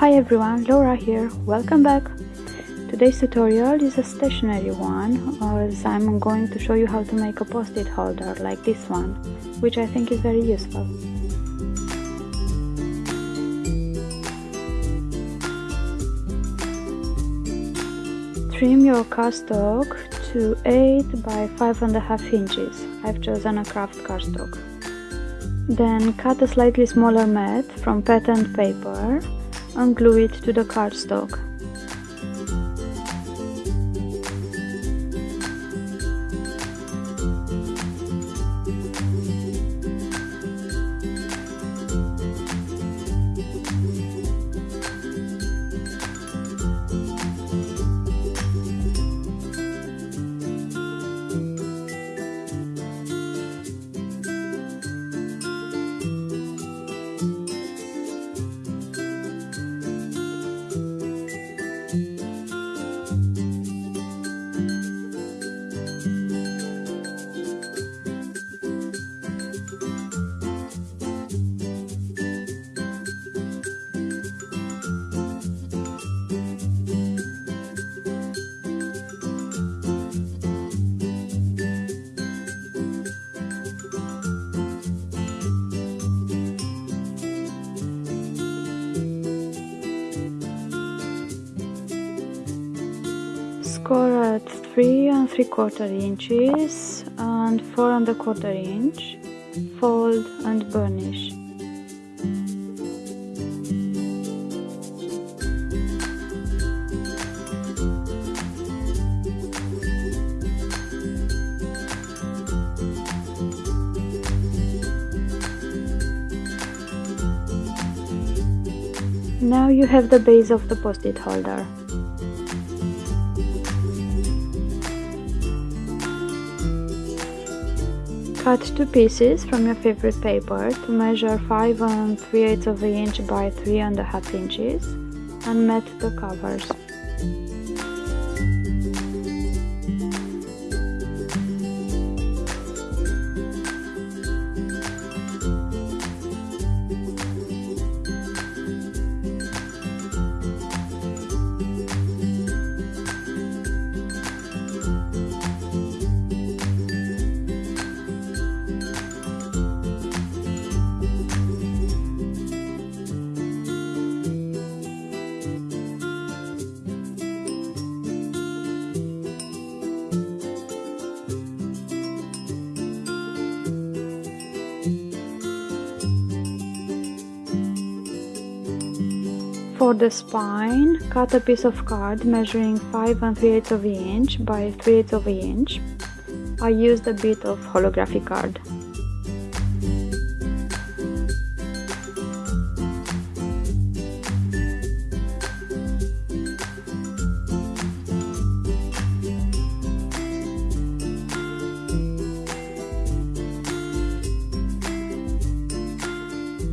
Hi everyone, Laura here, welcome back! Today's tutorial is a stationery one as I'm going to show you how to make a post-it holder like this one, which I think is very useful. Trim your cardstock to 8 by 5.5 inches. I've chosen a craft cardstock. Then cut a slightly smaller mat from patterned paper and glue it to the cardstock. Score at 3 and 3 quarter inches and 4 and a quarter inch fold and burnish Now you have the base of the post-it holder. Cut two pieces from your favorite paper to measure 5 and 3 eighths of an inch by 3 and a half inches and mat the covers. For the spine, cut a piece of card measuring 5 and 3 eighths of an inch by 3 eighths of an inch. I used a bit of holographic card.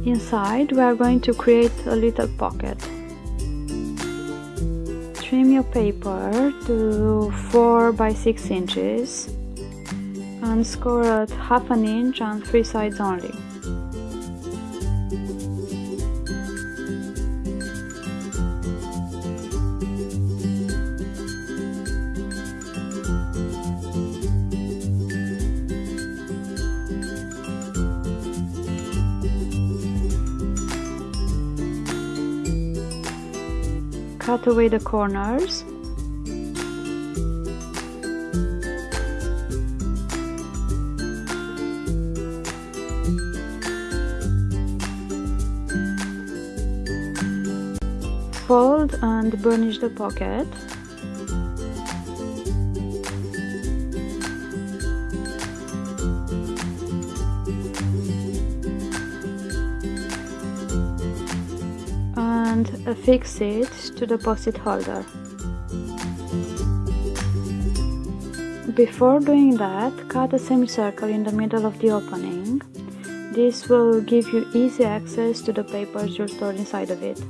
Inside we are going to create a little pocket. Your paper to 4 by 6 inches and score at half an inch on three sides only. Cut away the corners. Fold and burnish the pocket and affix it to the post-it holder. Before doing that, cut a semicircle in the middle of the opening. This will give you easy access to the papers you'll store inside of it.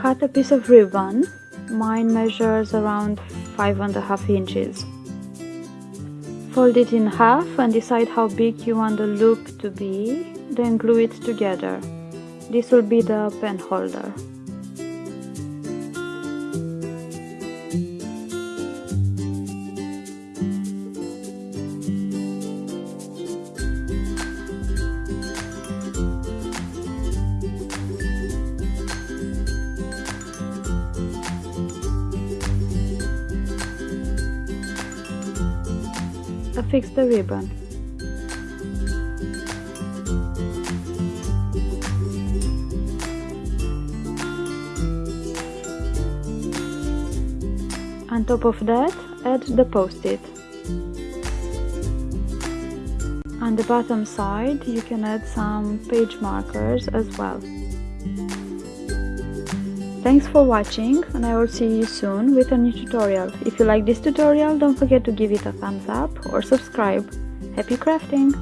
Cut a piece of ribbon. Mine measures around five and a half inches. Fold it in half and decide how big you want the loop to be, then glue it together. This will be the pen holder. Affix the ribbon. On top of that, add the post-it. On the bottom side, you can add some page markers as well. Thanks for watching and I will see you soon with a new tutorial. If you like this tutorial, don't forget to give it a thumbs up or subscribe. Happy crafting!